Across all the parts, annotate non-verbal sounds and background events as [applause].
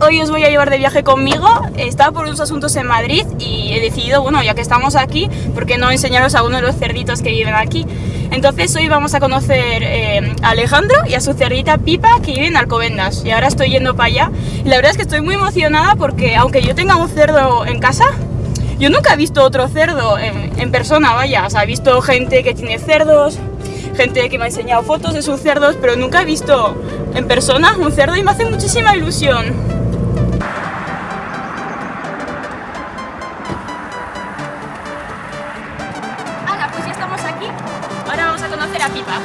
hoy os voy a llevar de viaje conmigo. Estaba por unos asuntos en Madrid y he decidido, bueno, ya que estamos aquí, ¿por qué no enseñaros a uno de los cerditos que viven aquí? Entonces hoy vamos a conocer eh, a Alejandro y a su cerdita Pipa que viven en Alcobendas. Y ahora estoy yendo para allá. La verdad es que estoy muy emocionada porque aunque yo tenga un cerdo en casa, yo nunca he visto otro cerdo en, en persona, vaya. O sea, he visto gente que tiene cerdos, gente que me ha enseñado fotos de sus cerdos, pero nunca he visto en persona un cerdo y me hace muchísima ilusión. Hala, pues ya estamos aquí. Ahora vamos a conocer a Pipa.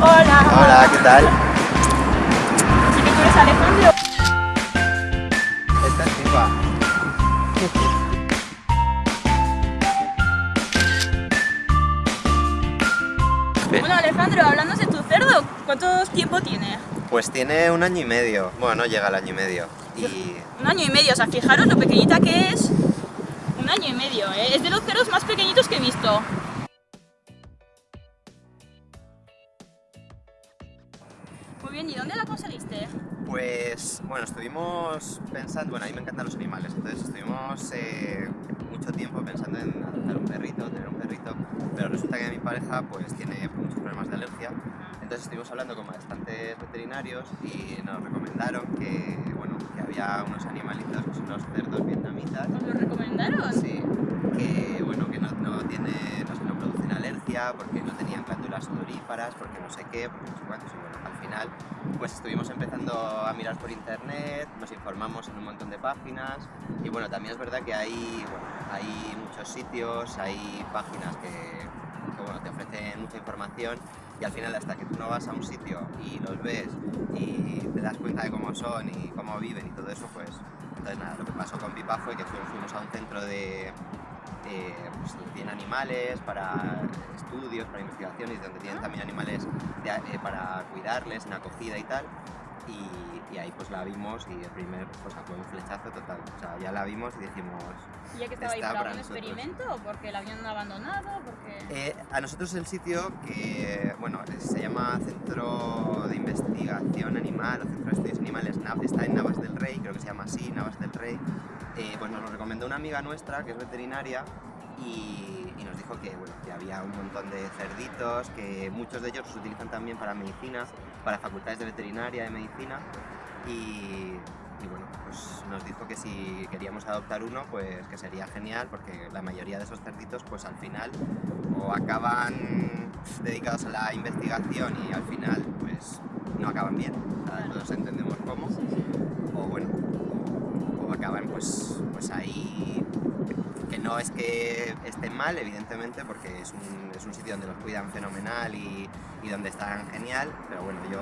Hola. Hola, ¿qué tal? Así que tú eres Alejandro. Esta es Pipa. Bueno, Alejandro, hablando de tu cerdo, ¿cuánto tiempo tiene? Pues tiene un año y medio. Bueno, no llega al año y medio. Y Un año y medio, o sea, fijaros lo pequeñita que es. Un año y medio, ¿eh? Es de los cerdos más pequeñitos que he visto. Bueno, estuvimos pensando, bueno, a mí me encantan los animales, entonces estuvimos eh, mucho tiempo pensando en adoptar un perrito, tener un perrito, pero resulta que mi pareja pues tiene muchos problemas de alergia, entonces estuvimos hablando con bastantes veterinarios y nos recomendaron que, bueno, que había unos animalitos que son los cerdos vietnamitas, ¿Os lo recomendaron? Sí, que bueno, que no, no tiene, no, no producen alergia, porque no tenían glándulas sudoríparas, porque no sé qué, porque no sé cuántos, y bueno, al final pues estuvimos empezando a mirar por internet, nos informamos en un montón de páginas, y bueno, también es verdad que hay, bueno, hay muchos sitios, hay páginas que, que, bueno, te ofrecen mucha información, y al final hasta que tú no vas a un sitio y los ves y te das cuenta de cómo son y cómo viven y todo eso, pues entonces nada, lo que pasó con Pipa fue que fu- fuimos a un centro de, eh, pues, donde tienen animales para estudios, para investigaciones, donde tienen también animales eh, para cuidarles en acogida y tal. Y, y ahí pues la vimos y el primer pues fue un flechazo total. O sea, ya la vimos y dijimos... ¿Y ya que estaba ahí por para algún experimento o porque la habían abandonado? Porque... Eh, a nosotros el sitio que, bueno, se llama Centro de Investigación Animal o Centro de Estudios Animales, Nav- está en Navas del Rey, creo que se llama así, Navas del Rey, eh, pues nos lo recomendó una amiga nuestra que es veterinaria y, y nos dijo que, bueno, que había un montón de cerditos, que muchos de ellos los utilizan también para medicina, para facultades de veterinaria, de medicina y, y bueno, pues nos dijo que si queríamos adoptar uno, pues que sería genial porque la mayoría de esos cerditos pues al final o acaban dedicados a la investigación y al final pues no acaban bien, todos entendemos cómo, o bueno, o acaban pues, pues ahí que no es que mal, evidentemente, porque es un, es un sitio donde los cuidan fenomenal y, y donde están genial, pero bueno, yo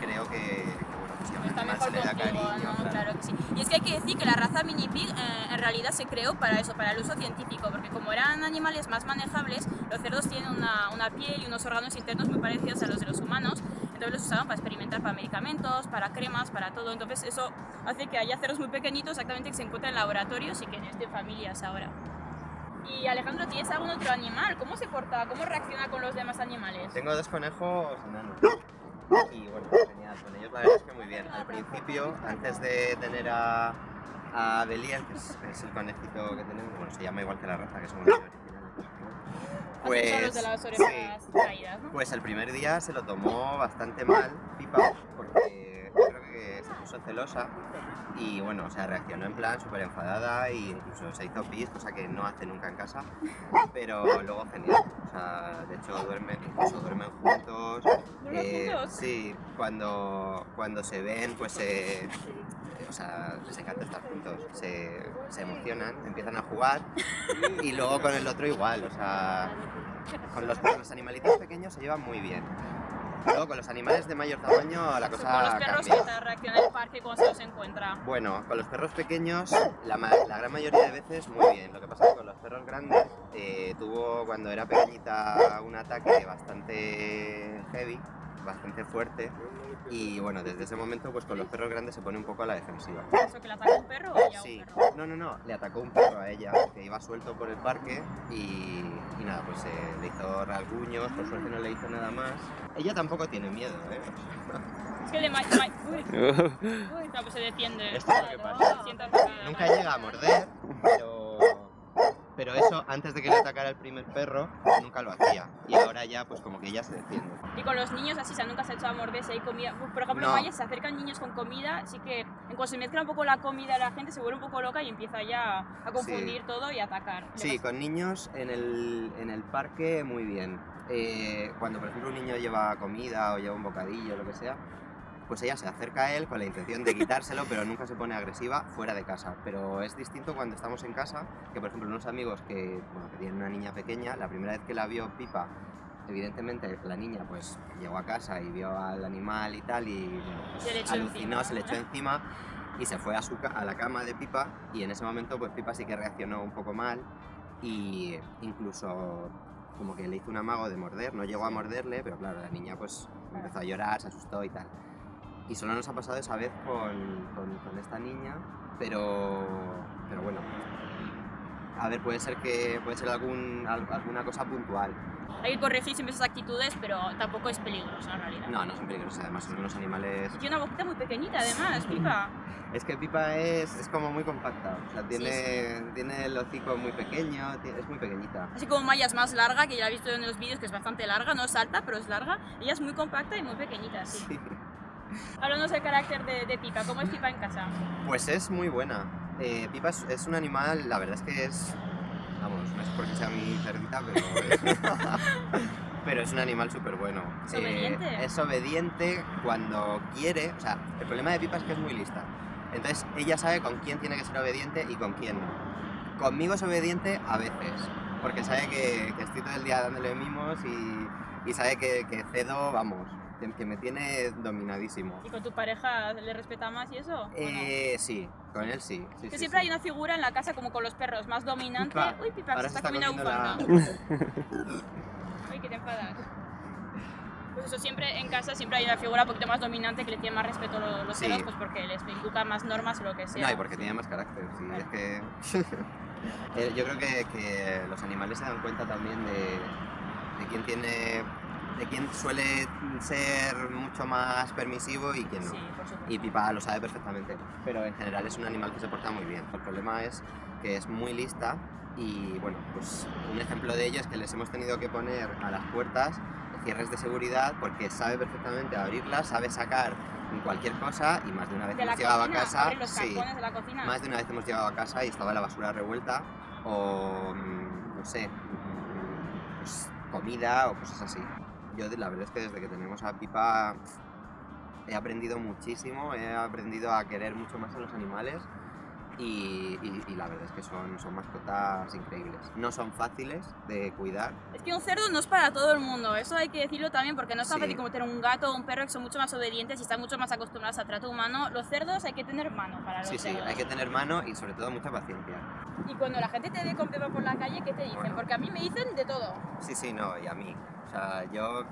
creo que, que, bueno, que un Está mejor se le da contigo, cariño, ¿no? claro. Claro que sí. Y es que hay que decir que la raza mini pig eh, en realidad se creó para eso, para el uso científico, porque como eran animales más manejables, los cerdos tienen una, una piel y unos órganos internos muy parecidos a los de los humanos, entonces los usaban para experimentar para medicamentos, para cremas, para todo, entonces eso hace que haya cerdos muy pequeñitos exactamente que se encuentran en laboratorios y que estén familias ahora. Y Alejandro, ¿tienes algún otro animal? ¿Cómo se porta? ¿Cómo reacciona con los demás animales? Tengo dos conejos enanos. Y bueno, genial, con ellos la verdad es que muy bien. Al principio, antes de tener a, a Belial, que es, es el conejito que tenemos, bueno, se llama igual que la raza, que son los originales. Los de las orejas sí, caídas, ¿no? pues el primer día se lo tomó bastante mal, Pipa, porque creo que se puso celosa y bueno, o sea, reaccionó en plan súper enfadada e incluso se hizo pis, cosa que no hace nunca en casa, pero luego genial, o sea, de hecho duermen, incluso duermen juntos, ¿Duermen eh, sí, cuando, cuando se ven, pues se... o sea, les encanta estar juntos, se, se emocionan, empiezan a jugar y luego con el otro igual, o sea, con los, con los animalitos pequeños se llevan muy bien. Luego con los animales de mayor tamaño la cosa Con los perros te reaccionan en el parque cuando se los encuentra. Bueno, con los perros pequeños la, la gran mayoría de veces muy bien. Lo que pasa es que con los perros grandes eh, tuvo cuando era pequeñita un ataque bastante heavy bastante fuerte y bueno, desde ese momento pues con los perros grandes se pone un poco a la defensiva. ¿Eso que le atacó un perro o ella Sí, un perro? no, no, no, le atacó un perro a ella que iba suelto por el parque y, y nada, pues eh, le hizo rasguños, por suerte no le hizo nada más. Ella tampoco tiene miedo, ¿eh? Es que le ma- ma- Uy, [laughs] uy, no, pues se defiende. Esto es lo que pasa. Nunca llega a morder, pero, pero eso antes de que le atacara el primer perro, nunca lo hacía. Y ahora ya, pues como que ella se defiende. Y con los niños así, o sea, nunca se ha hecho a morder si hay comida. Por ejemplo, No. en Maya se acercan niños con comida, así que en cuanto se mezcla un poco la comida, la gente se vuelve un poco loca y empieza ya a confundir todo y a atacar. Sí, pasa- con niños en el, en el parque muy bien. Eh, cuando por ejemplo un niño lleva comida o lleva un bocadillo o lo que sea, pues ella se acerca a él con la intención de quitárselo, pero nunca se pone agresiva fuera de casa. Pero es distinto cuando estamos en casa, que por ejemplo unos amigos que, bueno, que tienen una niña pequeña, la primera vez que la vio Pipa, evidentemente la niña pues llegó a casa y vio al animal y tal y bueno, pues, Se le echó alucinó, encima. se le echó encima y se fue a, su, a la cama de Pipa y en ese momento pues Pipa sí que reaccionó un poco mal y incluso como que le hizo un amago de morder, no llegó a morderle, pero claro, la niña pues empezó a llorar, se asustó y tal. Y solo nos ha pasado esa vez con, con- con esta niña, pero, pero bueno, a ver, puede ser que puede ser algún, al- alguna cosa puntual. Hay que corregir siempre esas actitudes, pero tampoco es peligroso en realidad. No, no son peligrosos, además son unos animales... Y tiene una boquita muy pequeñita además, [laughs] pipa. Es que Pipa es, es como muy compacta, o sea, tiene, tiene el hocico muy pequeño, es muy pequeñita. Así como Maya es más larga, que ya he visto en los vídeos que es bastante larga, no es alta, pero es larga. Ella es muy compacta y muy pequeñita, sí. Háblanos del carácter de, de Pipa, ¿cómo es Pipa en casa? Pues es muy buena. Eh, Pipa es, es un animal, la verdad es que es. Vamos, no es porque sea mi cerdita, pero. [laughs] pero es un animal súper bueno. ¿Es obediente? es obediente cuando quiere. O sea, el problema de Pipa es que es muy lista. Entonces ella sabe con quién tiene que ser obediente y con quién no. Conmigo es obediente a veces, porque sabe que, que estoy todo el día dándole mimos y, y sabe que, que cedo, vamos, que, me tiene dominadísimo. ¿Y con tu pareja le respeta más y eso? Eh, sí, con él sí. sí, Que sí, siempre sí. hay una figura en la casa como con los perros, más dominante. Pipa. Uy, Pipa, Ahora se está comiendo la comiendo [laughs] bufanda. Uy, que te enfadas. Pues eso, siempre en casa siempre hay una figura un poquito más dominante que le tiene más respeto a los, perros, pues porque les inculca más normas o lo que sea. No, y porque tiene más carácter, sí, es que... [laughs] Eh, Yo creo que, que los animales se dan cuenta también de, de quién tiene... de quién suele ser mucho más permisivo y quién no. Sí, por supuesto. Y Pipa lo sabe perfectamente, pero en general es un animal que se porta muy bien. El problema es que es muy lista y bueno, pues un ejemplo de ello es que les hemos tenido que poner a las puertas cierres de seguridad porque sabe perfectamente abrirlas, sabe sacar cualquier cosa y más de una vez de hemos llegado a casa, los sí, de la cocina. más de una vez hemos llegado a casa y estaba la basura revuelta o mm, no sé, mm, pues, comida o cosas así. Yo la verdad es que desde que tenemos a Pipa he aprendido muchísimo, he aprendido a querer mucho más a los animales y, y- y la verdad es que son, son mascotas increíbles. No son fáciles de cuidar, Es que un cerdo no es para todo el mundo, eso hay que decirlo también porque no es tan Sí. fácil como tener un gato o un perro que son mucho más obedientes y están mucho más acostumbrados a trato humano. Los cerdos hay que tener mano para los Sí, sí, cerdos. hay que tener mano y sobre todo mucha paciencia. Y cuando la gente te ve con Pepa por la calle, ¿qué te dicen? Bueno. Porque a mí me dicen de todo. Sí, sí, no, y a mí. O sea, yo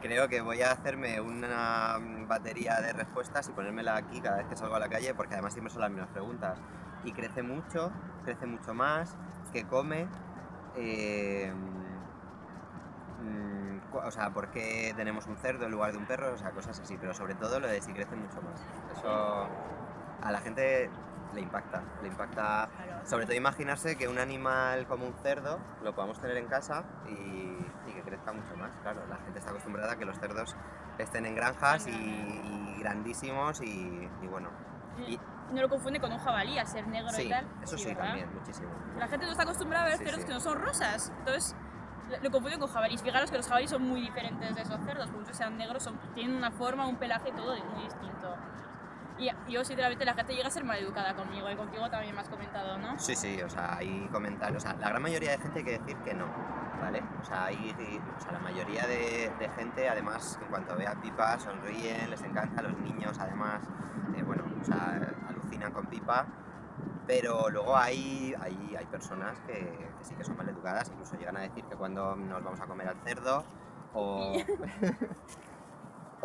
creo que voy a hacerme una batería de respuestas y ponérmela aquí cada vez que salgo a la calle, porque además siempre son las mismas preguntas. Y crece mucho, crece mucho más, que come. eh, mm, o sea, ¿por qué tenemos un cerdo en lugar de un perro? O sea, cosas así, pero sobre todo lo de si crece mucho más. Eso a la gente le impacta, le impacta sobre todo imaginarse que un animal como un cerdo lo podamos tener en casa y, y que crezca mucho más. Claro, la gente está acostumbrada a que los cerdos estén en granjas y, y grandísimos y, y bueno. Y, No lo confunde con un jabalí, a ser negro y sí, tal. eso sí, ¿verdad? también, muchísimo. La gente no está acostumbrada a ver Sí, cerdos sí. que no son rosas. Entonces lo- confunden con jabalíes. Fijaros que los jabalíes son muy diferentes de esos cerdos, por mucho sean negros, son- tienen una forma, un pelaje, todo muy distinto. Y yo, sinceramente, la gente llega a ser maleducada conmigo y contigo también me has comentado, ¿no? Sí, sí, o sea, hay comentarios. O sea, la gran mayoría de gente hay que decir que no, ¿vale? O sea, hay, o sea, la mayoría de, de gente, además, en cuanto ve a Pipa, sonríen, les encanta, los niños, además, eh, bueno, o sea, alucinan con Pipa. Pero luego hay, hay, hay personas que, que sí que son maleducadas, incluso llegan a decir que cuando nos vamos a comer al cerdo o, [laughs] [laughs]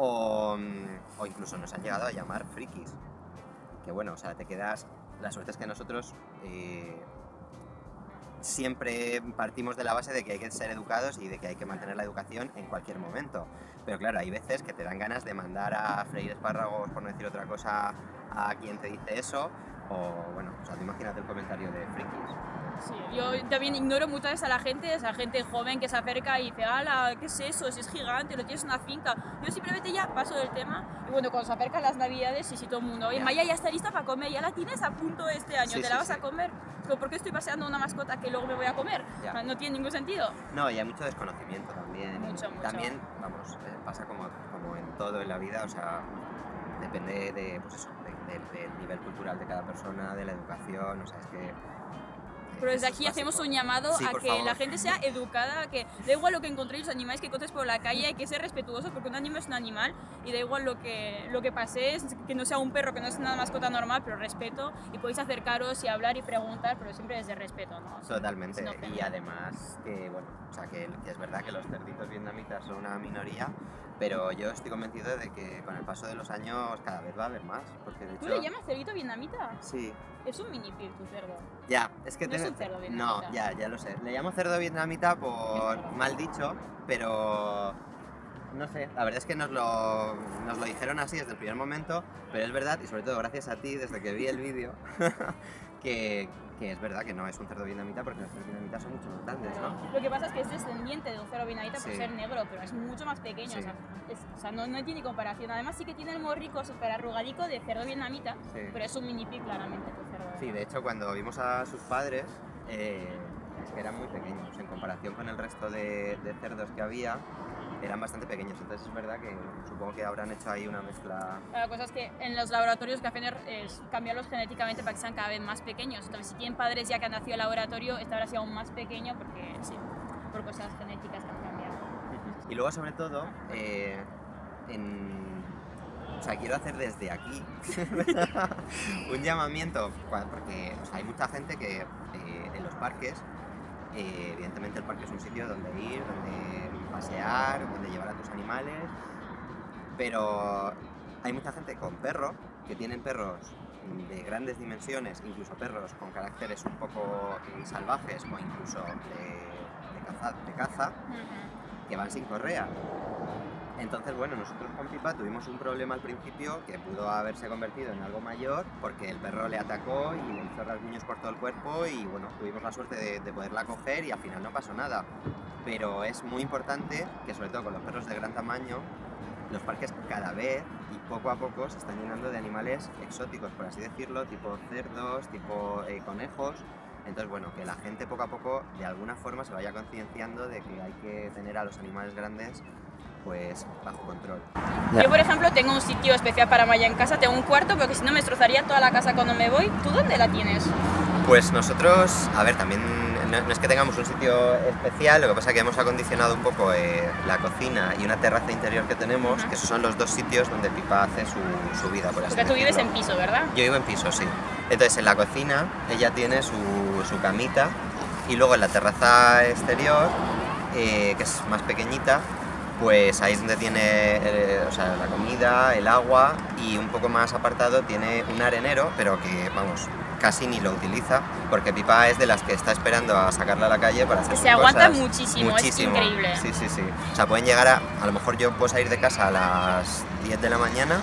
O, mm, o incluso nos han llegado a llamar frikis. Que bueno, o sea, te quedas... La suerte es que nosotros eh, siempre partimos de la base de que hay que ser educados y de que hay que mantener la educación en cualquier momento. Pero claro, hay veces que te dan ganas de mandar a freír espárragos, por no decir otra cosa, a quien te dice eso. O bueno, o sea, tú imagínate el comentario de frikis. Sí, yo también ignoro muchas veces a la gente, esa gente joven que se acerca y dice, ala, ¿qué es eso? Si es gigante, lo tienes en una finca. Yo simplemente ya paso del tema y bueno, cuando se acercan las navidades y si todo el mundo, oye, Ya. Maya ya está lista para comer, ya la tienes a punto este año, Sí, ¿te sí, la vas sí. a comer? Digo, ¿Por qué estoy paseando una mascota que luego me voy a comer? Ya. O sea, No tiene ningún sentido. No, y hay mucho desconocimiento también. Mucho, mucho. También, vamos, eh, pasa como, como en todo en la vida, o sea, depende de, pues eso, de- de- del nivel cultural de cada persona, de la educación, o sea, es que... Pero desde aquí hacemos un llamado Sí, a que favor. la gente sea educada, que da igual lo que encontréis, los animales que encontréis por la calle, hay que ser respetuosos porque un animal es un animal y da igual lo que, lo que paséis, que no sea un perro, que no es una mascota normal, pero respeto y podéis acercaros y hablar y preguntar, pero siempre desde respeto, ¿no? Totalmente, y además que, bueno, o sea, que, que es verdad que los cerditos vietnamitas son una minoría, pero yo estoy convencido de que con el paso de los años cada vez va a haber más, porque de ¿Tú hecho... le llamas cerdito vietnamita? Sí, Es un mini pig tu cerdo. Ya, es que No es cerdo No, vietnamita. ya, ya lo sé. Le llamo cerdo vietnamita por mal dicho, pero no sé, la verdad es que nos lo, nos lo dijeron así desde el primer momento, pero es verdad, y sobre todo gracias a ti, desde que vi el vídeo, [laughs] que, que es verdad que no es un cerdo vietnamita porque los cerdos vietnamitas son mucho más grandes, ¿no? Lo que pasa es que es descendiente de un cerdo vietnamita por Sí. ser negro, pero es mucho más pequeño, Sí. o sea, es- o sea, no, no tiene comparación. Además sí que tiene el morrico súper arrugadico de cerdo vietnamita, Sí. pero es un mini pig claramente cerdo. Sí, de hecho cuando vimos a sus padres, eh, es que eran muy pequeños, en comparación con el resto de, de cerdos que había, eran bastante pequeños, entonces es verdad que supongo que habrán hecho ahí una mezcla La cosa es que en los laboratorios que hacen es cambiarlos genéticamente para que sean cada vez más pequeños. Entonces, si tienen padres ya que han nacido en laboratorio, este habrá sido aún más pequeño porque, sí, por cosas genéticas que han cambiado. Y luego, sobre todo, eh, en- o sea, quiero hacer desde aquí [laughs] un llamamiento, porque o sea, hay mucha gente que eh, en los parques, eh, evidentemente el parque es un sitio donde ir, donde pasear, donde llevar a tus animales, pero hay mucha gente con perro, que tienen perros de grandes dimensiones, incluso perros con caracteres un poco eh, salvajes o incluso de, de caza, de caza que van sin correa. Entonces, bueno, nosotros con Pipa tuvimos un problema al principio que pudo haberse convertido en algo mayor porque el perro le atacó y le hizo rasguños por todo el cuerpo y bueno, tuvimos la suerte de, de poderla coger y al final no pasó nada. Pero es muy importante que sobre todo con los perros de gran tamaño, los parques cada vez y poco a poco se están llenando de animales exóticos, por así decirlo, tipo cerdos, tipo eh, conejos. Entonces, bueno, que la gente poco a poco de alguna forma se vaya concienciando de que hay que tener a los animales grandes pues bajo control. Yo, por ejemplo, tengo un sitio especial para Maya en casa, tengo un cuarto, porque si no me destrozaría toda la casa cuando me voy. ¿Tú dónde la tienes? Pues nosotros, a ver, también no, no es que tengamos un sitio especial, lo que pasa es que hemos acondicionado un poco eh, la cocina y una terraza interior que tenemos, que esos son los dos sitios donde Pipa hace su, su vida, por así Porque tú vives en piso, ¿verdad? Yo vivo en piso, sí. Entonces en la cocina ella tiene su, su camita y luego en la terraza exterior, eh, que es más pequeñita, pues ahí es donde tiene eh, o sea, la comida, el agua y un poco más apartado tiene un arenero, pero que vamos, casi ni lo utiliza porque Pipa es de las que está esperando a sacarla a la calle para hacer sus se aguanta cosas. muchísimo, es increíble. Sí, sí, sí. O sea, pueden llegar a, a lo mejor yo puedo salir de casa a las 10 de la mañana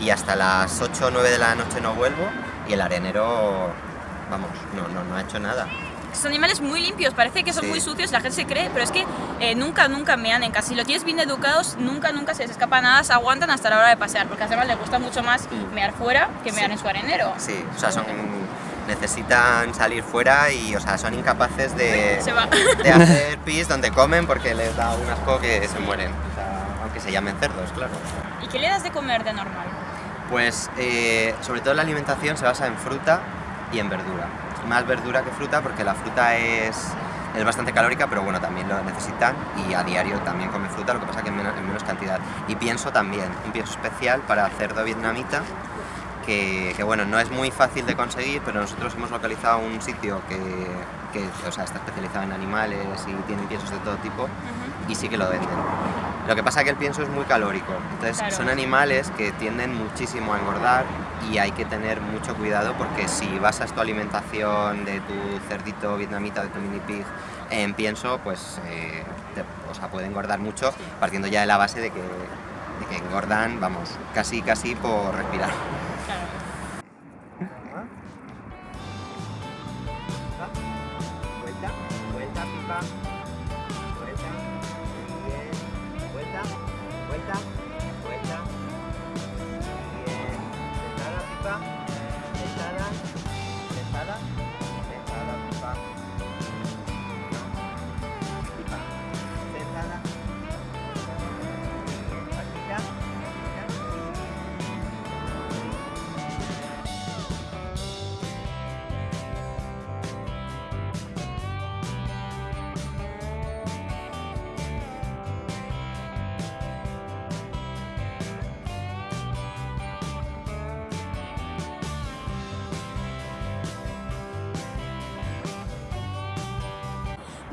y hasta las 8 o 9 de la noche no vuelvo y el arenero, vamos, no, no, no ha hecho nada. Son animales muy limpios, parece que son Sí. muy sucios, la gente se cree, pero es que eh, nunca, nunca mean en casa. Si lo tienes bien educados, nunca, nunca se les escapa nada, se aguantan hasta la hora de pasear, porque además les gusta mucho más Mm. mear fuera que mear Sí. en su arenero. Sí, o sea, son, necesitan salir fuera y, o sea, son incapaces de, de hacer pis donde comen porque les da un asco que se mueren. O sea, aunque se llamen cerdos, claro. ¿Y qué le das de comer de normal? Pues eh, sobre todo la alimentación se basa en fruta y en verdura. Más verdura que fruta porque la fruta es, es bastante calórica, pero bueno, también lo necesitan y a diario también comen fruta, lo que pasa que en menos, en menos cantidad. Y pienso también, un pienso especial para cerdo vietnamita, que, que, bueno, no es muy fácil de conseguir, pero nosotros hemos localizado un sitio que, que, o sea, está especializado en animales y tienen piensos de todo tipo y sí que lo venden. Lo que pasa es que el pienso es muy calórico, entonces Claro. son animales que tienden muchísimo a engordar y hay que tener mucho cuidado porque si basas tu alimentación de tu cerdito vietnamita, de tu mini pig en pienso, pues eh, te- o sea, puede engordar mucho partiendo ya de la base de que, de que engordan, vamos, casi casi por respirar.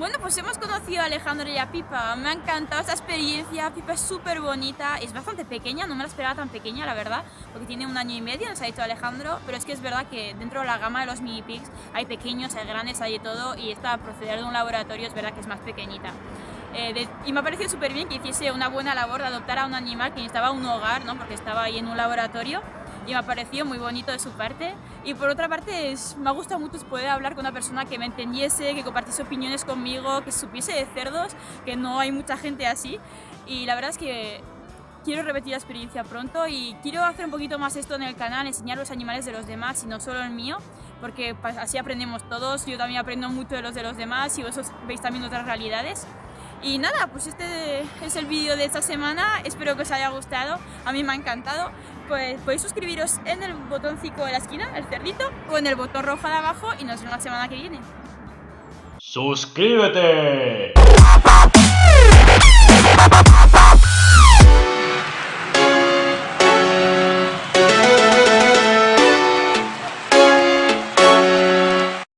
Bueno, pues hemos conocido a Alejandro y a Pipa. Me ha encantado esta experiencia. Pipa es súper bonita. Es bastante pequeña, no me la esperaba tan pequeña, la verdad, porque tiene un año y medio, nos ha dicho Alejandro. Pero es que es verdad que dentro de la gama de los mini pigs hay pequeños, hay grandes, hay de todo. Y esta, proceder de un laboratorio, es verdad que es más pequeñita. Eh, de- y me ha parecido súper bien que hiciese una buena labor de adoptar a un animal que necesitaba un hogar, ¿no? porque estaba ahí en un laboratorio. Y me ha parecido muy bonito de su parte. Y por otra parte, es- me ha gustado mucho poder hablar con una persona que me entendiese, que compartiese opiniones conmigo, que supiese de cerdos, que no hay mucha gente así. Y la verdad es que quiero repetir la experiencia pronto y quiero hacer un poquito más esto en el canal, enseñar los animales de los demás y no solo el mío, porque así aprendemos todos. Yo también aprendo mucho de los de los demás y vosotros veis también otras realidades. Y nada, pues este es el vídeo de esta semana, espero que os haya gustado, a mí me ha encantado. Pues podéis suscribiros en el botoncito de la esquina, el cerdito, o en el botón rojo de abajo y nos vemos la semana que viene. ¡Suscríbete!